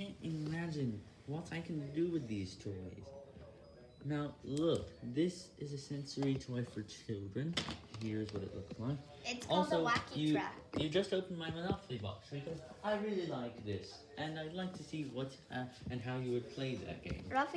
can't imagine what I can do with these toys. Now, look, this is a sensory toy for children. Here's what it looks like. It's called a Wacky you, Track. you just opened my Monopoly box because I really like this, and I'd like to see what uh, and how you would play that game. Ruffy